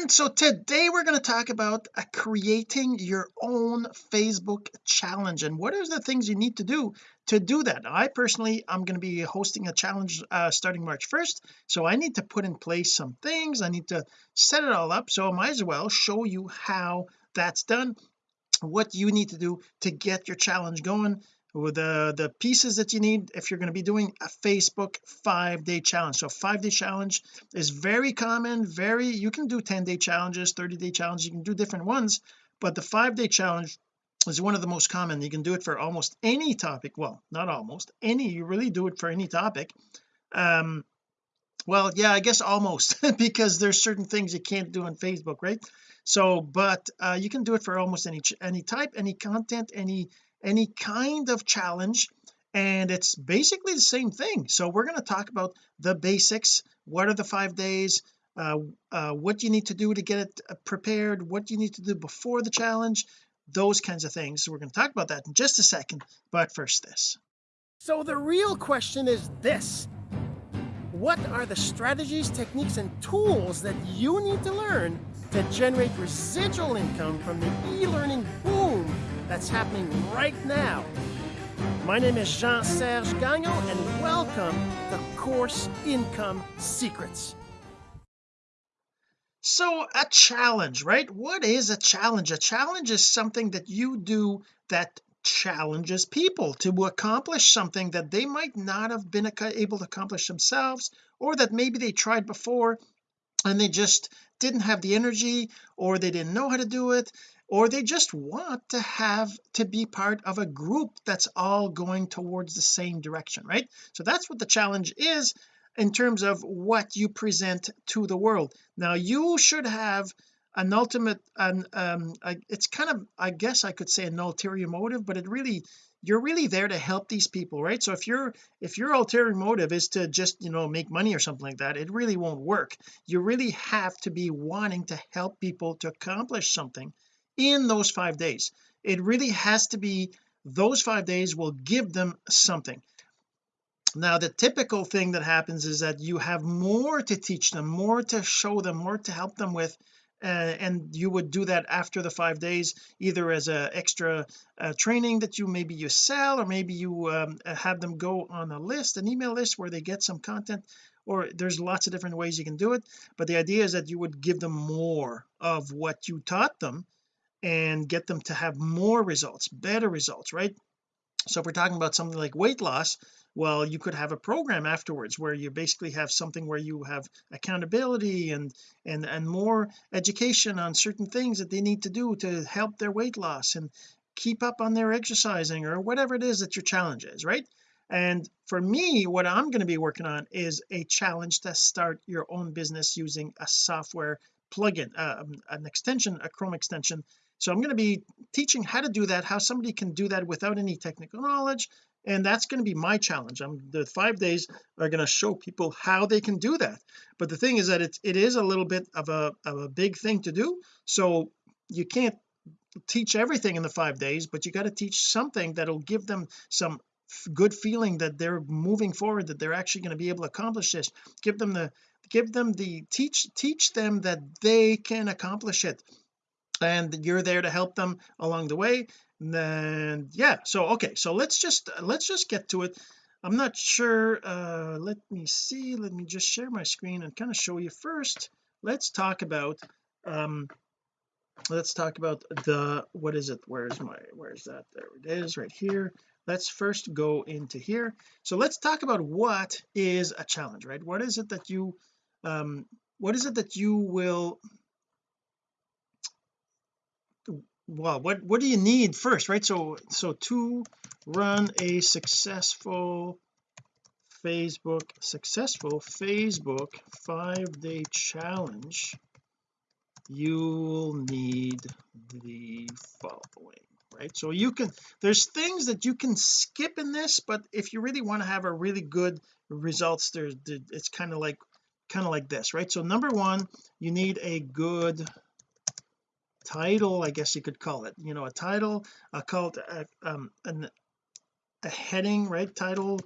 and so today we're going to talk about uh, creating your own Facebook challenge. And what are the things you need to do to do that? I personally I'm going to be hosting a challenge uh, starting March 1st so I need to put in place some things. I need to set it all up. So I might as well show you how that's done what you need to do to get your challenge going the the pieces that you need if you're going to be doing a Facebook five day challenge. So five day challenge is very common very you can do 10 day challenges 30 day challenges you can do different ones but the five day challenge is one of the most common. You can do it for almost any topic. Well not almost any you really do it for any topic. Um well yeah I guess almost because there's certain things you can't do on Facebook right? So but uh, you can do it for almost any any type any content any any kind of challenge and it's basically the same thing. So we're going to talk about the basics. What are the five days? Uh, uh, what you need to do to get it uh, prepared? What you need to do before the challenge? Those kinds of things. So we're going to talk about that in just a second. But first this. So the real question is this. What are the strategies techniques and tools that you need to learn to generate residual income from the e-learning boom that's happening right now. My name is Jean-Serge Gagnon, and welcome to Course Income Secrets. So a challenge, right? What is a challenge? A challenge is something that you do that challenges people to accomplish something that they might not have been able to accomplish themselves or that maybe they tried before and they just didn't have the energy or they didn't know how to do it or they just want to have to be part of a group that's all going towards the same direction right? So that's what the challenge is in terms of what you present to the world. Now you should have an ultimate and um it's kind of I guess I could say an ulterior motive but it really you're really there to help these people right? So if you're if your ulterior motive is to just you know make money or something like that it really won't work. You really have to be wanting to help people to accomplish something in those five days. It really has to be those five days will give them something. Now the typical thing that happens is that you have more to teach them more to show them more to help them with uh, and you would do that after the five days either as a extra uh, training that you maybe you sell or maybe you um, have them go on a list an email list where they get some content or there's lots of different ways you can do it. But the idea is that you would give them more of what you taught them and get them to have more results better results right? So if we're talking about something like weight loss well you could have a program afterwards where you basically have something where you have accountability and and and more education on certain things that they need to do to help their weight loss and keep up on their exercising or whatever it is that your challenge is right? And for me what I'm going to be working on is a challenge to start your own business using a software plugin uh, an extension a Chrome extension so I'm going to be teaching how to do that how somebody can do that without any technical knowledge and that's going to be my challenge. I'm the five days are going to show people how they can do that. But the thing is that it's it is a little bit of a of a big thing to do. So you can't teach everything in the five days but you got to teach something that'll give them some good feeling that they're moving forward that they're actually going to be able to accomplish this. Give them the give them the teach teach them that they can accomplish it and you're there to help them along the way and then yeah so okay so let's just let's just get to it. I'm not sure uh let me see let me just share my screen and kind of show you first. Let's talk about um let's talk about the what is it? Where's my where's that? There it is right here. Let's first go into here. So let's talk about what is a challenge right? What is it that you um what is it that you will well what what do you need first right? So so to run a successful Facebook successful Facebook five day challenge you'll need the following right? So you can there's things that you can skip in this but if you really want to have a really good results there's it's kind of like kind of like this right? So number one you need a good title I guess you could call it you know a title a call to uh, um an, a heading right? Title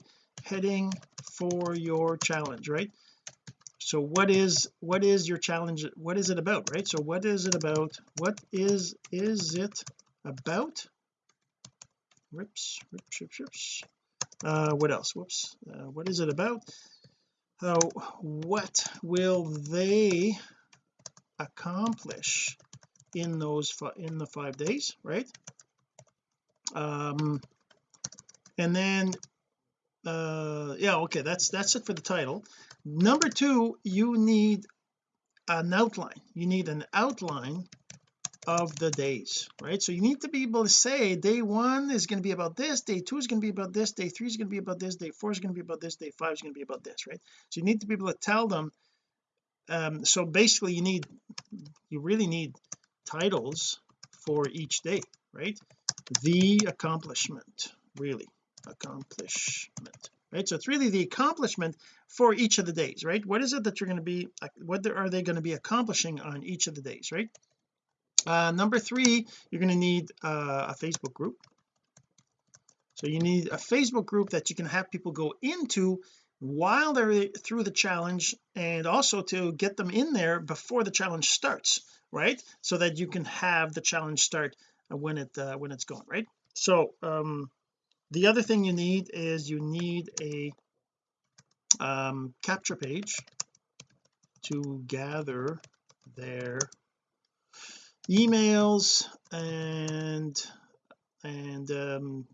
heading for your challenge right? So what is what is your challenge what is it about right? So what is it about what is is it about? Rips rips rips rips uh what else? Whoops. Uh, what is it about? Uh, what will they accomplish in those in the five days right? Um and then uh yeah okay that's that's it for the title. Number two you need an outline. You need an outline of the days right? So you need to be able to say day one is going to be about this day two is going to be about this day three is going to be about this day four is going to be about this day five is going to be about this right? So you need to be able to tell them um so basically you need you really need titles for each day right? The accomplishment really accomplishment right? So it's really the accomplishment for each of the days right? What is it that you're going to be what are they going to be accomplishing on each of the days right? Uh number three you're going to need uh, a Facebook group. So you need a Facebook group that you can have people go into while they're through the challenge and also to get them in there before the challenge starts right? So that you can have the challenge start when it uh, when it's going right? So um the other thing you need is you need a um capture page to gather their emails and and um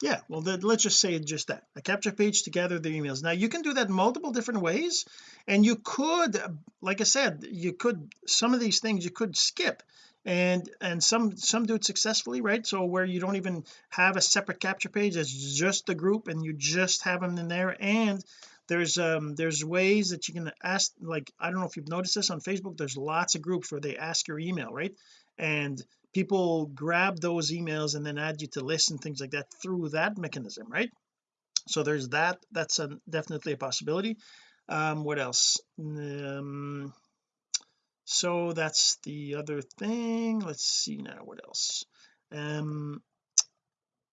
yeah well then let's just say just that a capture page to gather the emails. Now you can do that multiple different ways and you could like I said you could some of these things you could skip and and some some do it successfully right? So where you don't even have a separate capture page it's just the group and you just have them in there and there's um there's ways that you can ask like I don't know if you've noticed this on Facebook there's lots of groups where they ask your email right? And people grab those emails and then add you to lists and things like that through that mechanism right? So there's that that's a, definitely a possibility. Um what else? Um so that's the other thing. Let's see now what else? Um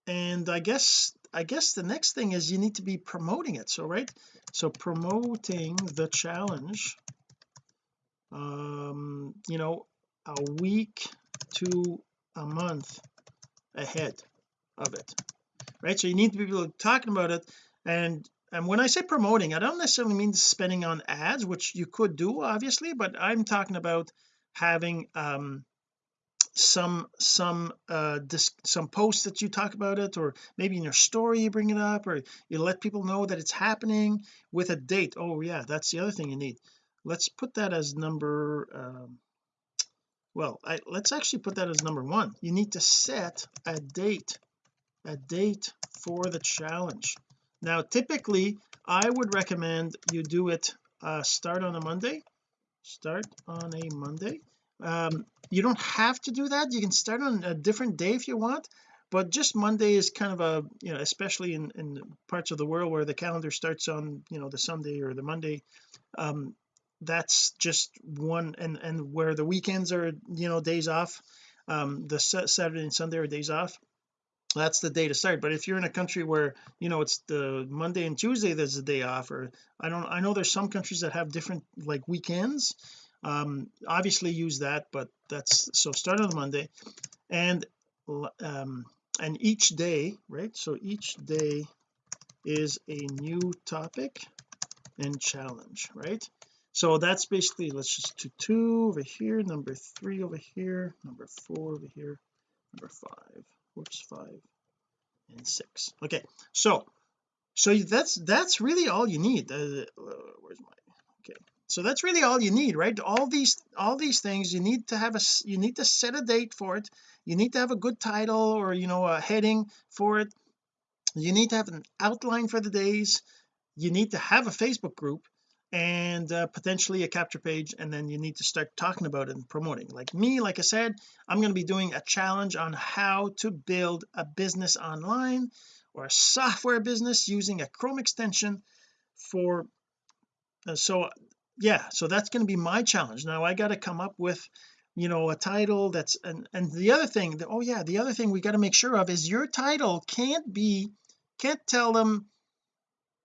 and I guess I guess the next thing is you need to be promoting it so right? So promoting the challenge um you know a week to a month ahead of it right? So you need to be talking about it. And and when I say promoting I don't necessarily mean spending on ads which you could do obviously but I'm talking about having um some some uh some posts that you talk about it or maybe in your story you bring it up or you let people know that it's happening with a date. Oh yeah that's the other thing you need. Let's put that as number um well I, let's actually put that as number one. You need to set a date a date for the challenge. Now typically I would recommend you do it uh start on a Monday. Start on a Monday. Um you don't have to do that. You can start on a different day if you want but just Monday is kind of a you know especially in in parts of the world where the calendar starts on you know the Sunday or the Monday um that's just one and and where the weekends are you know days off um the Saturday and Sunday are days off that's the day to start. But if you're in a country where you know it's the Monday and Tuesday there's a day off or I don't I know there's some countries that have different like weekends um obviously use that but that's so start on Monday and um and each day right so each day is a new topic and challenge right so that's basically let's just do two over here number three over here number four over here number five. Whoops five and six. Okay so so that's that's really all you need. Uh, where's my okay. So that's really all you need right? All these all these things you need to have a you need to set a date for it. You need to have a good title or you know a heading for it. You need to have an outline for the days. You need to have a Facebook group and uh, potentially a capture page and then you need to start talking about it and promoting. Like me like I said I'm going to be doing a challenge on how to build a business online or a software business using a Chrome extension for uh, so yeah so that's going to be my challenge. Now I got to come up with you know a title that's and and the other thing oh yeah the other thing we got to make sure of is your title can't be can't tell them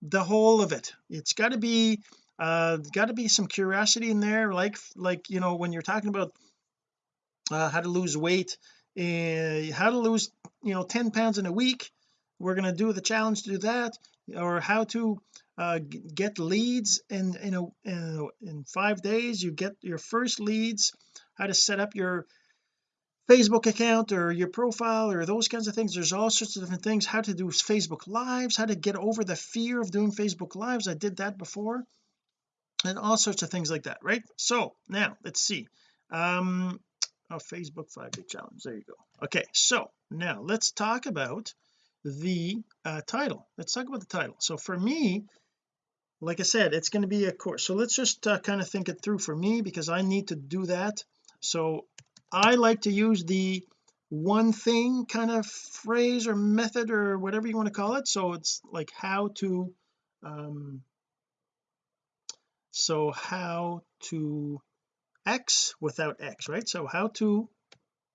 the whole of it. It's got to be uh got to be some curiosity in there like like you know when you're talking about uh, how to lose weight uh, how to lose you know 10 pounds in a week we're going to do the challenge to do that or how to uh, get leads in in, a, in in five days you get your first leads how to set up your Facebook account or your profile or those kinds of things. There's all sorts of different things how to do Facebook lives how to get over the fear of doing Facebook lives. I did that before and all sorts of things like that right? So now let's see. Um oh Facebook five day challenge. There you go. Okay so now let's talk about the uh, title. Let's talk about the title. So for me like I said it's going to be a course so let's just uh, kind of think it through for me because I need to do that. So I like to use the one thing kind of phrase or method or whatever you want to call it. So it's like how to um so how to X without X right? So how to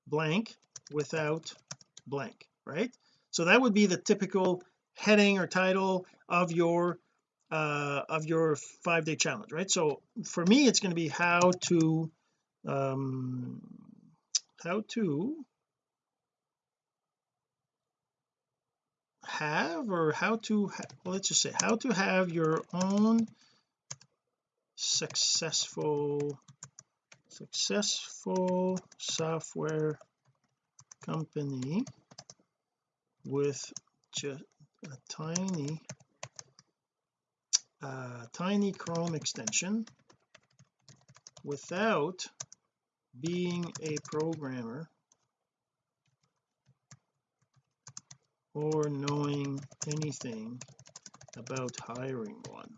blank without blank right? So that would be the typical heading or title of your uh of your five day challenge right? So for me it's going to be how to um how to have or how to ha well, let's just say how to have your own successful successful software company with just a tiny uh, tiny chrome extension without being a programmer or knowing anything about hiring one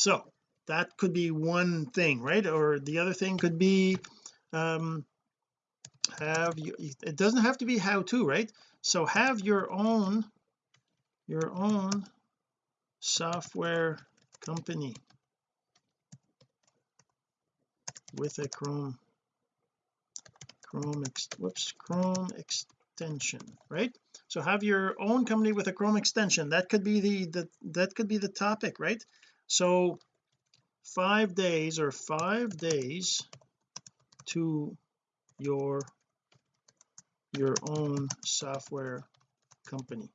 so that could be one thing right? Or the other thing could be um have you it doesn't have to be how to right? So have your own your own software company with a chrome chrome ex, whoops chrome extension right? So have your own company with a chrome extension. That could be the, the that could be the topic right so five days or five days to your your own software company.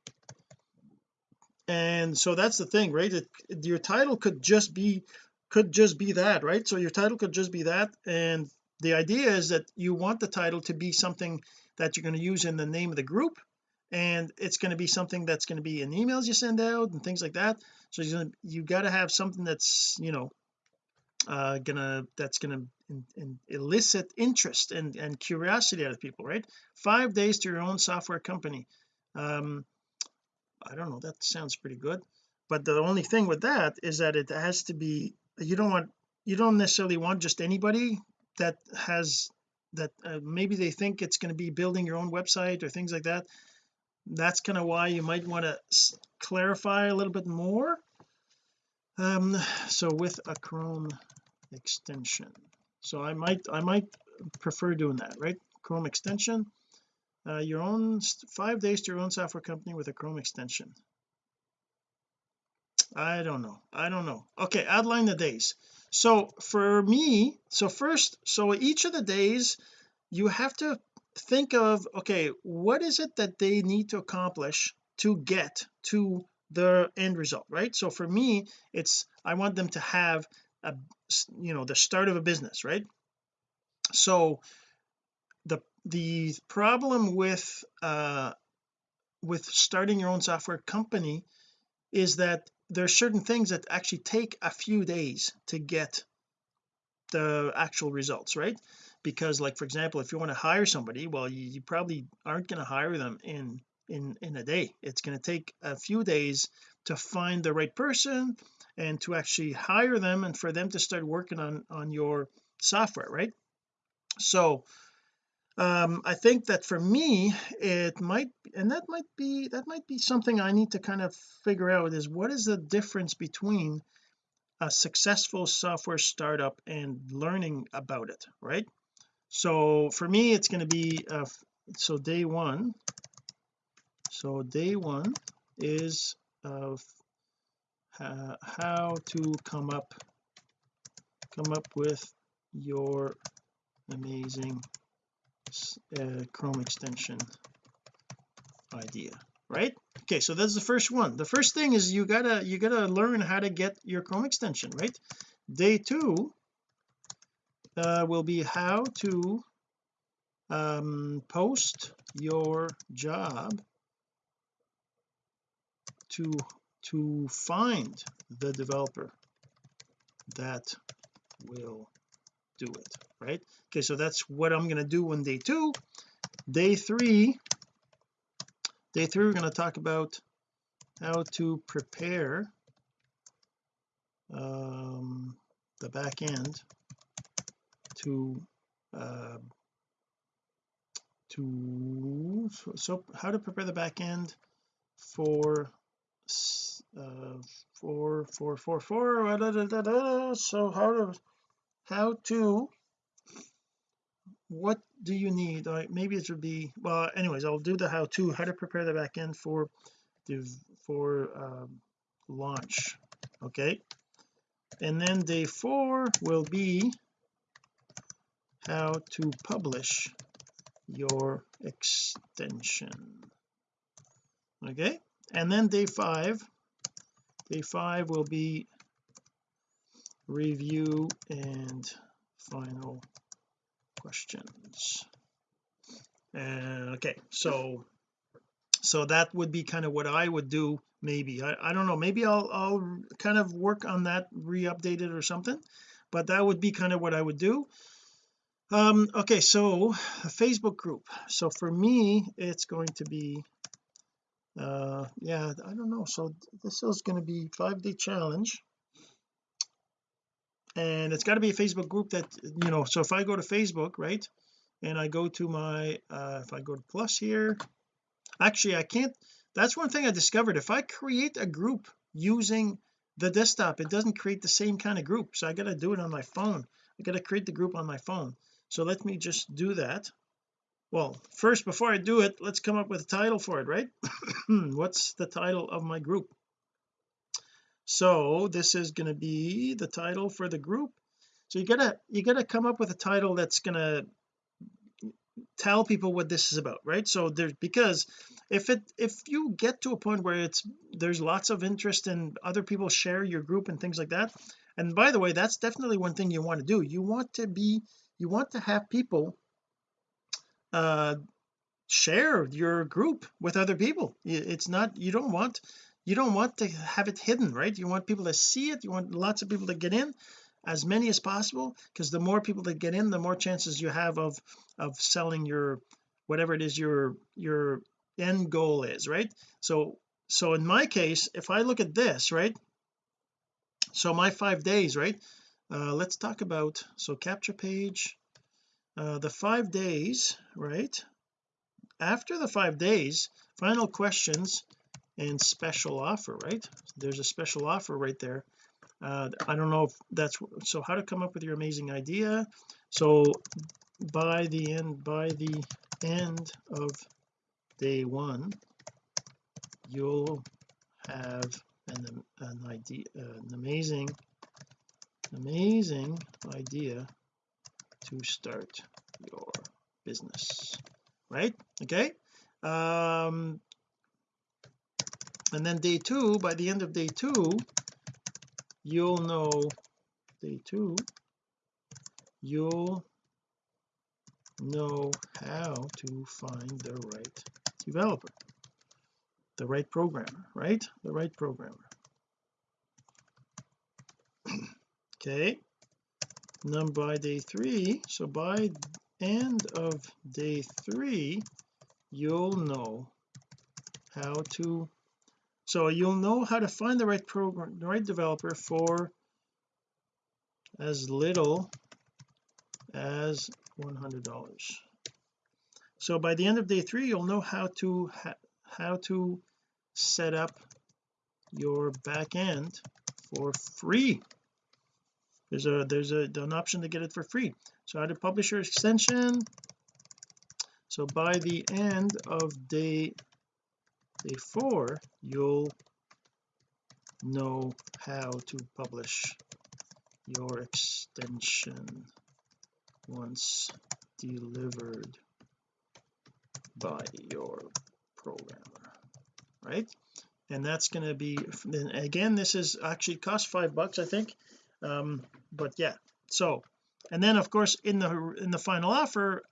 And so that's the thing right? It, your title could just be could just be that right? So your title could just be that and the idea is that you want the title to be something that you're going to use in the name of the group and it's going to be something that's going to be in emails you send out and things like that. So gonna, you got to have something that's you know uh gonna that's gonna in, in elicit interest and and curiosity out of people right? Five days to your own software company. Um I don't know that sounds pretty good. But the only thing with that is that it has to be you don't want you don't necessarily want just anybody that has that uh, maybe they think it's going to be building your own website or things like that that's kind of why you might want to clarify a little bit more. Um so with a Chrome extension. So I might I might prefer doing that right? Chrome extension uh, your own five days to your own software company with a Chrome extension. I don't know I don't know. Okay outline the days. So for me so first so each of the days you have to think of okay what is it that they need to accomplish to get to the end result right? So for me it's I want them to have a you know the start of a business right? So the the problem with uh with starting your own software company is that there's certain things that actually take a few days to get the actual results right because like for example if you want to hire somebody well you, you probably aren't going to hire them in in in a day. It's going to take a few days to find the right person and to actually hire them and for them to start working on on your software right? So um I think that for me it might and that might be that might be something I need to kind of figure out is what is the difference between a successful software startup and learning about it right so for me it's going to be uh, so day one so day one is of uh, how to come up come up with your amazing uh, Chrome extension idea right? Okay so that's the first one. The first thing is you gotta you gotta learn how to get your Chrome extension right? Day two uh, will be how to um, post your job to to find the developer that will do it right? Okay so that's what I'm going to do on day two. Day three day three we're going to talk about how to prepare um, the back end to uh, to so how to prepare the back end for uh for for for for da, da, da, so how to how to what do you need? Maybe it should be well anyways I'll do the how to how to prepare the back end for the for um, launch okay? And then day four will be how to publish your extension. Okay and then day five. Day five will be review and final questions. Uh, okay so so that would be kind of what I would do maybe. I, I don't know maybe I'll I'll kind of work on that re-update it or something but that would be kind of what I would do um okay so a Facebook group. So for me it's going to be uh yeah I don't know. So this is going to be five day challenge. And it's got to be a Facebook group that you know so if I go to Facebook right and I go to my uh if I go to plus here actually I can't that's one thing I discovered. If I create a group using the desktop it doesn't create the same kind of group. So I got to do it on my phone. I got to create the group on my phone so let me just do that. Well first before I do it let's come up with a title for it right? What's the title of my group? So this is going to be the title for the group. So you gotta you gotta come up with a title that's gonna tell people what this is about right? So there's because if it if you get to a point where it's there's lots of interest and other people share your group and things like that and by the way that's definitely one thing you want to do. You want to be you want to have people uh share your group with other people. It's not you don't want you don't want to have it hidden right? You want people to see it. You want lots of people to get in as many as possible because the more people that get in the more chances you have of of selling your whatever it is your your end goal is right? So so in my case if I look at this right? So my five days right uh let's talk about so capture page uh the five days right? After the five days final questions and special offer right? There's a special offer right there. Uh, I don't know if that's so how to come up with your amazing idea. So by the end by the end of day one you'll have an, an idea an amazing amazing idea to start your business right? Okay um and then day two by the end of day two you'll know day two you'll know how to find the right developer the right programmer right? The right programmer okay. Then by day three. So by end of day three you'll know how to so you'll know how to find the right program the right developer for as little as $100 so by the end of day three you'll know how to how to set up your back end for free there's a there's a an option to get it for free. So how to publish your extension. So by the end of day day four you'll know how to publish your extension once delivered by your programmer right? And that's going to be then again this is actually cost five bucks I think um but yeah so and then of course in the in the final offer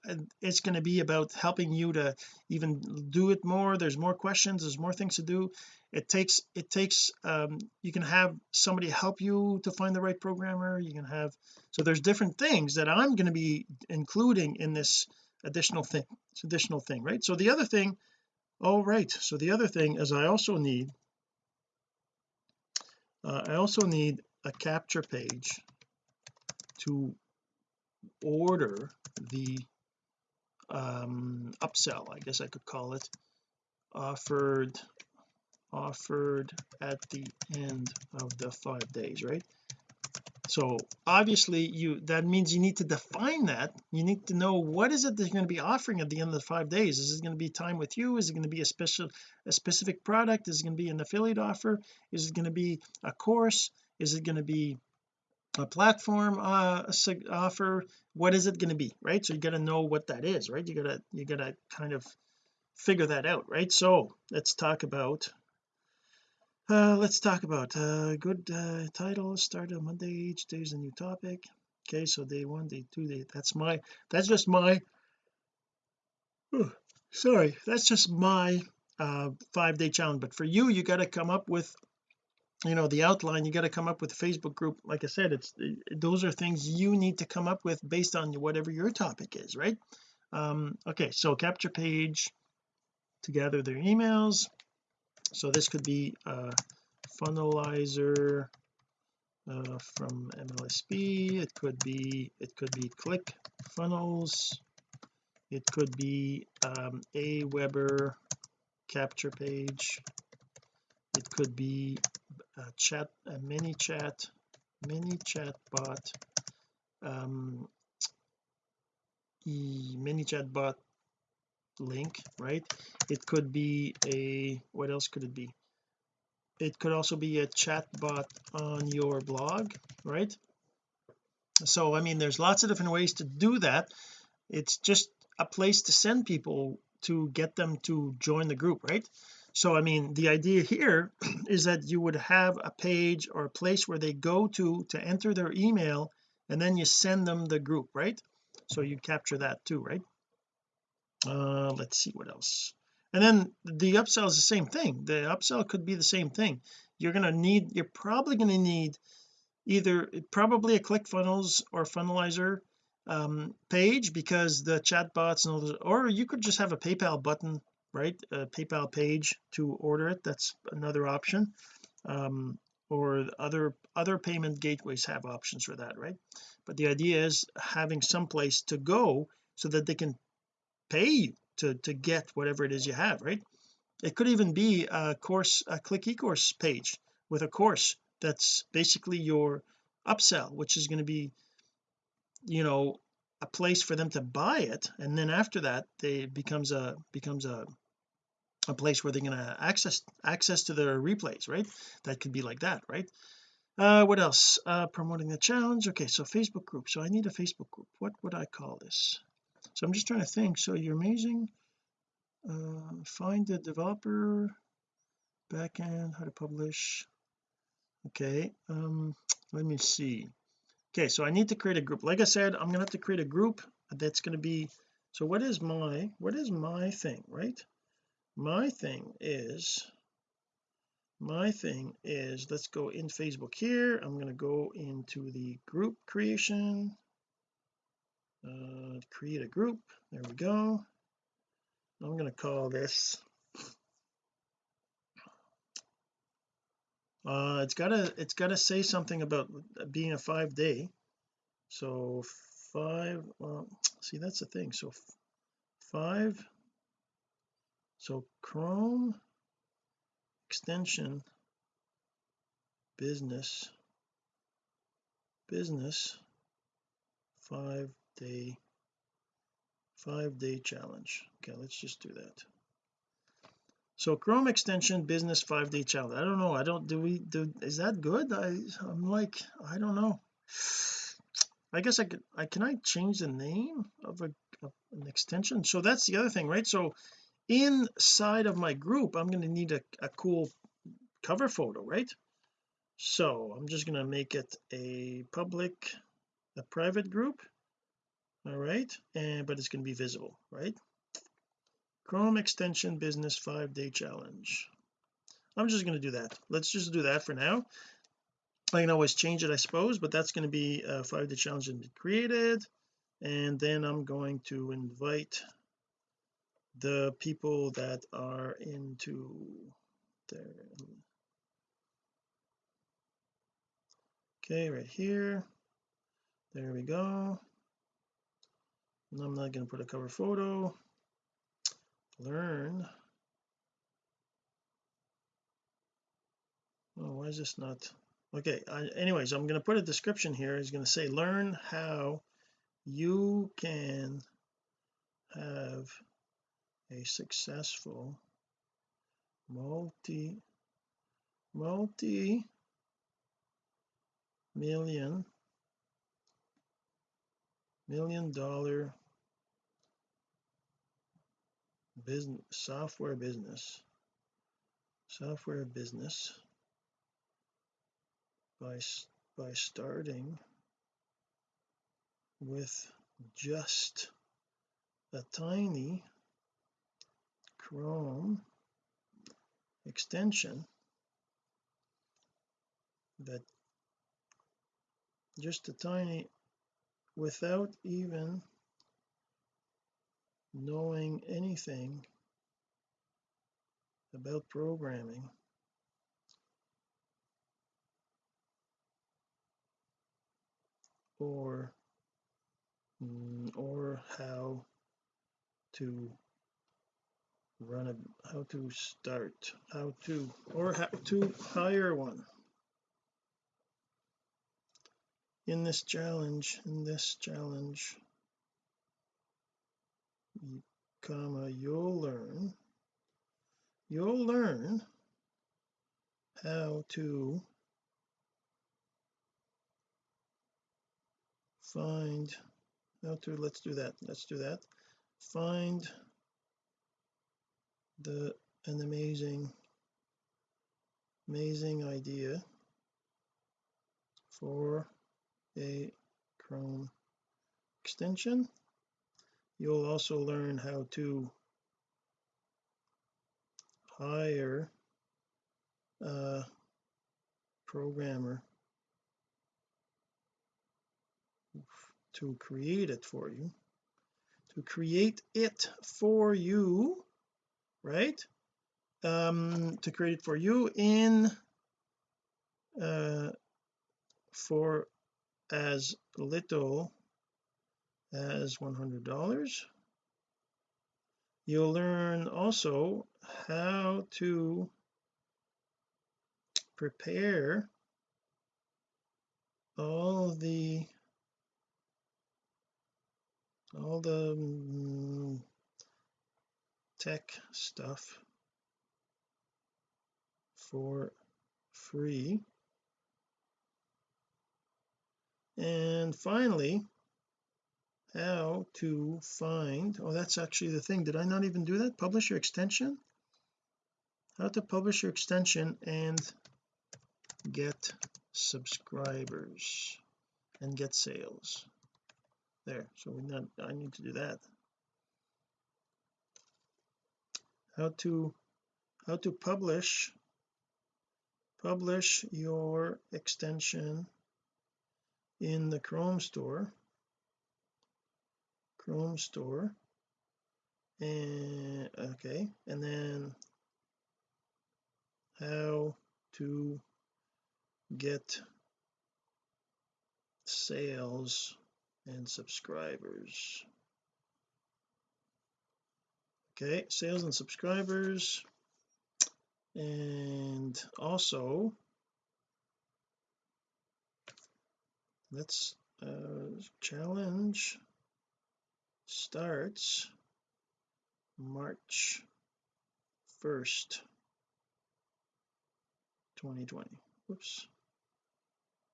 it's going to be about helping you to even do it more. There's more questions there's more things to do. It takes it takes um you can have somebody help you to find the right programmer. You can have so there's different things that I'm going to be including in this additional thing additional thing right? So the other thing all right so the other thing is I also need uh, I also need a capture page to order the um upsell I guess I could call it offered offered at the end of the five days right? So obviously you that means you need to define that. You need to know what is it that you're going to be offering at the end of the five days. Is it going to be time with you? Is it going to be a special a specific product? Is it going to be an affiliate offer? Is it going to be a course is it going to be a platform uh offer? What is it going to be right? So you got to know what that is right? You gotta you gotta kind of figure that out right? So let's talk about uh let's talk about uh good uh title start on Monday each day is a new topic. Okay so day one day two day that's my that's just my oh, sorry that's just my uh five day challenge. But for you you got to come up with you know the outline you got to come up with a Facebook group. Like I said it's those are things you need to come up with based on whatever your topic is right? Um okay so capture page to gather their emails. So this could be a funnelizer uh, from MLSP it could be it could be click funnels. It could be um, Aweber capture page it could be a chat a ManyChat mini chat bot um e ManyChat bot link right? It could be a what else could it be? It could also be a chat bot on your blog right? So I mean there's lots of different ways to do that. It's just a place to send people to get them to join the group right so I mean the idea here is that you would have a page or a place where they go to to enter their email and then you send them the group right? So you capture that too right? Uh let's see what else. And then the upsell is the same thing. The upsell could be the same thing. You're going to need you're probably going to need either probably a ClickFunnels or funnelizer um, page because the chatbots and all those or you could just have a PayPal button right? A PayPal page to order it that's another option. Um, or other other payment gateways have options for that right? But the idea is having some place to go so that they can pay you to to get whatever it is you have right? It could even be a course a click course page with a course that's basically your upsell which is going to be you know a place for them to buy it and then after that they becomes a becomes a a place where they're going to access access to their replays right? That could be like that right? Uh what else? Uh promoting the challenge. Okay so Facebook group. So I need a Facebook group. What would I call this? So I'm just trying to think. So you're amazing. Uh find the developer backend how to publish. Okay um let me see. Okay so I need to create a group. Like I said I'm gonna have to create a group that's going to be so what is my what is my thing right my thing is my thing is let's go in Facebook here. I'm going to go into the group creation. Uh, create a group. There we go. I'm going to call this uh it's gotta it's gotta say something about being a five day. So five well see that's the thing. So five so Chrome extension business business five day five day challenge. Okay let's just do that. So Chrome extension business five day challenge. I don't know. I don't do we do is that good? I I'm like I don't know. I guess I could I can I change the name of a of an extension? So that's the other thing right? So inside of my group I'm going to need a, a cool cover photo right? So I'm just going to make it a public a private group all right? And but it's going to be visible right? Chrome extension business five day challenge. I'm just going to do that. Let's just do that for now. I can always change it I suppose but that's going to be a five day challenge and be created. And then I'm going to invite the people that are into there okay right here. There we go. And I'm not going to put a cover photo. Learn. Oh why is this not okay I, anyways I'm going to put a description here. It's going to say learn how you can have a successful multi multi million million dollar business software business software business by by starting with just a tiny Chrome extension that just a tiny without even knowing anything about programming or mm, or how to run a how to start how to or how to hire one. In this challenge in this challenge comma you'll learn you'll learn how to find how to let's do that let's do that. Find the an amazing amazing idea for a Chrome extension. You'll also learn how to hire a programmer to create it for you to create it for you right? Um to create it for you in uh for as little as $100 you'll learn also how to prepare all the all the mm, tech stuff for free. And finally how to find oh that's actually the thing. Did I not even do that? Publish your extension? How to publish your extension and get subscribers and get sales. There so we not I need to do that how to how to publish publish your extension in the Chrome store. Chrome store. And okay and then how to get sales and subscribers okay sales and subscribers. And also let's uh challenge starts March 1st 2020 whoops.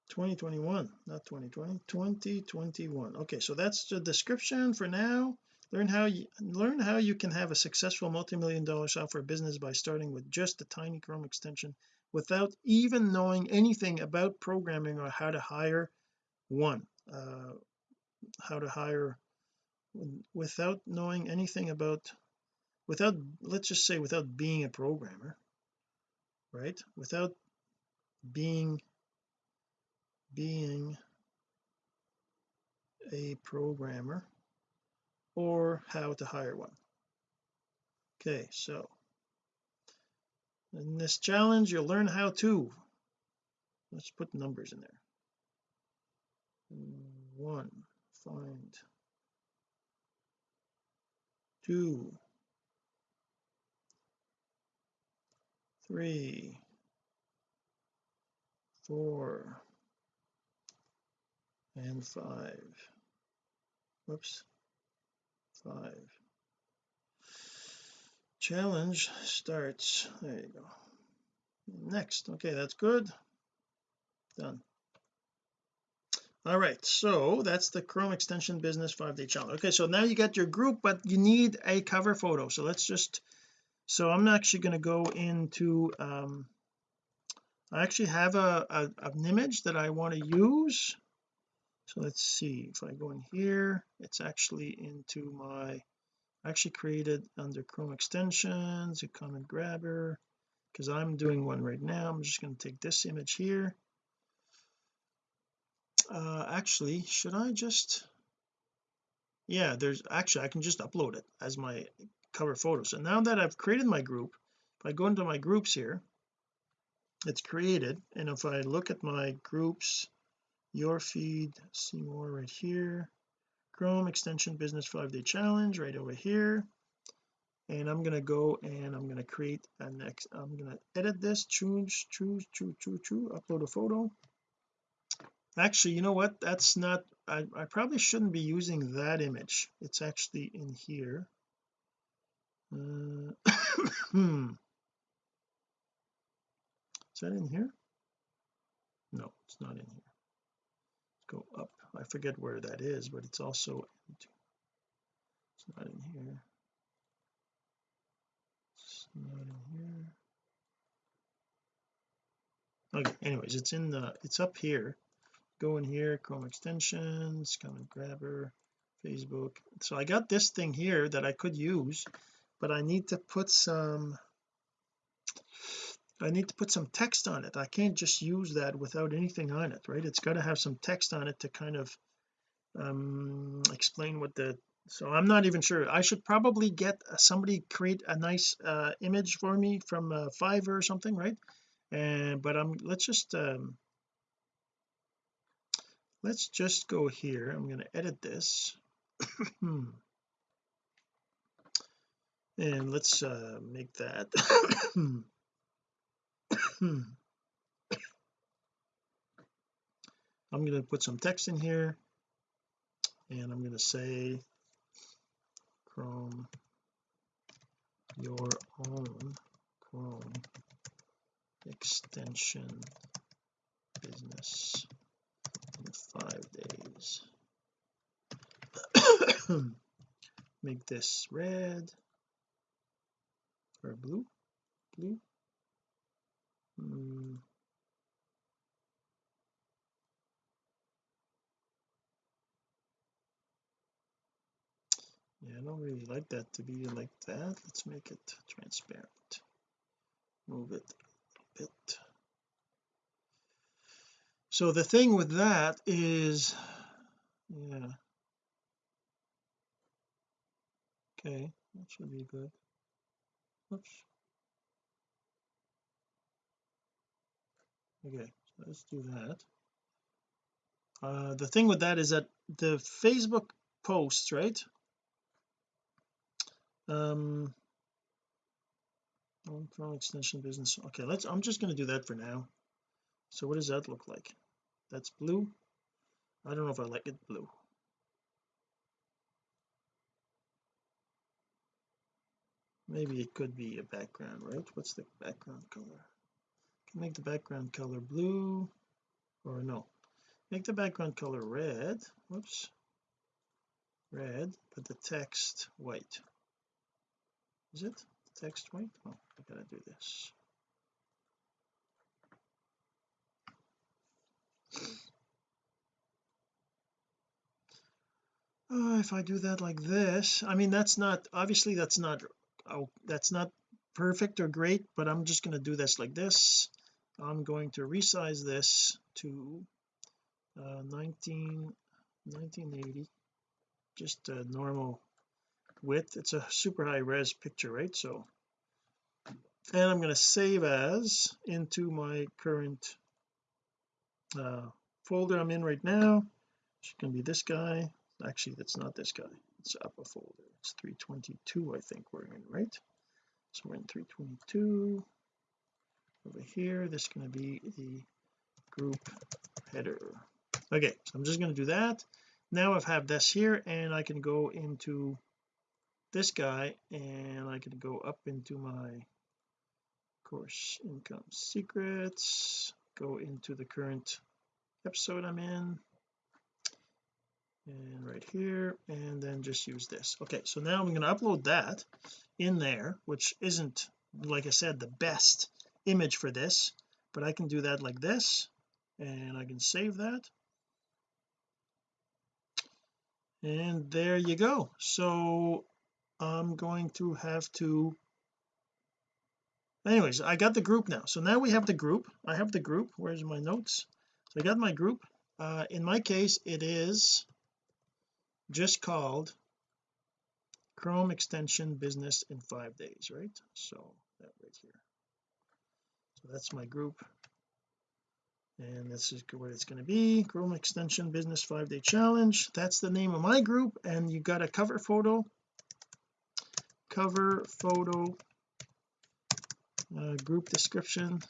2021 not 2020 2021 okay so that's the description for now learn how you learn how you can have a successful multi-million dollar software business by starting with just a tiny chrome extension without even knowing anything about programming or how to hire one uh, how to hire without knowing anything about without let's just say without being a programmer right? Without being being a programmer or how to hire one. Okay so in this challenge you'll learn how to. Let's put numbers in there. One find. Two. Three. Four. And five. Whoops five. Challenge starts there you go. Next okay that's good. Done. All right so that's the chrome extension business five day challenge. Okay so now you got your group but you need a cover photo. So let's just so I'm actually going to go into um I actually have a, a an image that I want to use so let's see if I go in here it's actually into my I actually created under Chrome extensions a comment grabber because I'm doing one right now. I'm just going to take this image here. Uh actually should I just yeah there's actually I can just upload it as my cover photo so now that I've created my group if I go into my groups here it's created. And if I look at my groups your feed see more right here. Chrome extension business five day challenge right over here. And I'm going to go and I'm going to create a next I'm going to edit this choose choose choose choose choose upload a photo. Actually you know what? That's not I, I probably shouldn't be using that image. It's actually in here. Uh, hmm. Is that in here? No it's not in here go up. I forget where that is but it's also it's not in here. It's not in here. Okay anyways it's in the it's up here. Go in here Chrome extensions comment grabber Facebook. So I got this thing here that I could use but I need to put some I need to put some text on it. I can't just use that without anything on it right? It's got to have some text on it to kind of um explain what the so I'm not even sure. I should probably get somebody create a nice uh image for me from uh, Fiverr or something right? And but I'm let's just um let's just go here. I'm going to edit this. And let's uh make that Hmm. I'm going to put some text in here and I'm going to say Chrome your own Chrome extension business in five days. Make this red or blue blue mm. yeah I don't really like that to be like that. Let's make it transparent. Move it a bit. So the thing with that is yeah. Okay that should be good. Oops okay so let's do that. Uh the thing with that is that the Facebook posts right? Um extension business. Okay let's I'm just going to do that for now. So what does that look like? That's blue? I don't know if I like it blue. Maybe it could be a background right? What's the background color make the background color blue or no. Make the background color red whoops. Red but the text white. Is it the text white? Oh I gotta do this. Oh, if I do that like this I mean that's not obviously that's not oh that's not perfect or great but I'm just going to do this like this I'm going to resize this to uh, 19 1980 just a normal width. It's a super high res picture right? So and I'm going to save as into my current uh, folder I'm in right now. It's going to be this guy. Actually that's not this guy. It's up a folder. It's 322 I think we're in right? So we're in 322 over here. This is going to be the group header. Okay so I'm just going to do that. Now I have this here and I can go into this guy and I can go up into my course income secrets go into the current episode I'm in and right here and then just use this. Okay so now I'm going to upload that in there which isn't like I said the best image for this but I can do that like this and I can save that. And there you go. So I'm going to have to anyways I got the group now. So now we have the group. I have the group. Where's my notes? So I got my group. Uh, in my case it is just called Chrome extension business in five days right? So that right here so that's my group. And this is what it's going to be Chrome extension business five day challenge. That's the name of my group and you got a cover photo. Cover photo uh, group description.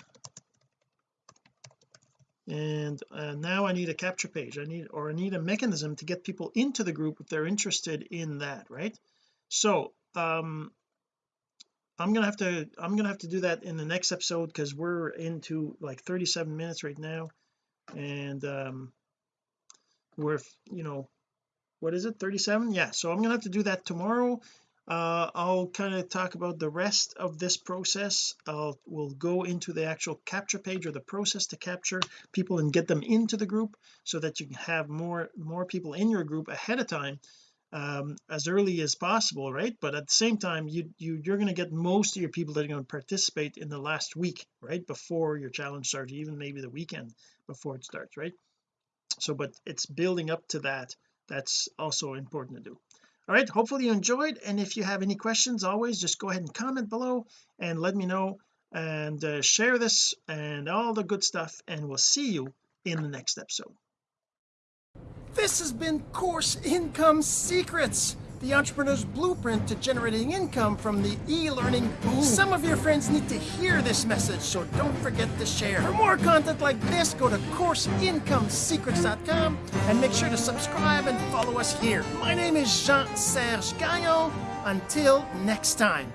And uh, now I need a capture page. I need or I need a mechanism to get people into the group if they're interested in that right? So um I'm gonna have to I'm gonna have to do that in the next episode because we're into like 37 minutes right now. And um we're you know what is it 37 yeah so I'm gonna have to do that tomorrow. Uh, I'll kind of talk about the rest of this process. I'll we'll go into the actual capture page or the process to capture people and get them into the group so that you can have more more people in your group ahead of time um, as early as possible right? But at the same time you, you you're going to get most of your people that are going to participate in the last week right? Before your challenge starts even maybe the weekend before it starts right? So but it's building up to that. That's also important to do. All right hopefully you enjoyed. And if you have any questions always just go ahead and comment below and let me know and uh, share this and all the good stuff. And we'll see you in the next episode This has been Course Income Secrets, the entrepreneur's blueprint to generating income from the e-learning boom. Some of your friends need to hear this message, so don't forget to share. For more content like this, go to CourseIncomeSecrets.com and make sure to subscribe and follow us here. My name is Jean-Serge Gagnon. Until next time.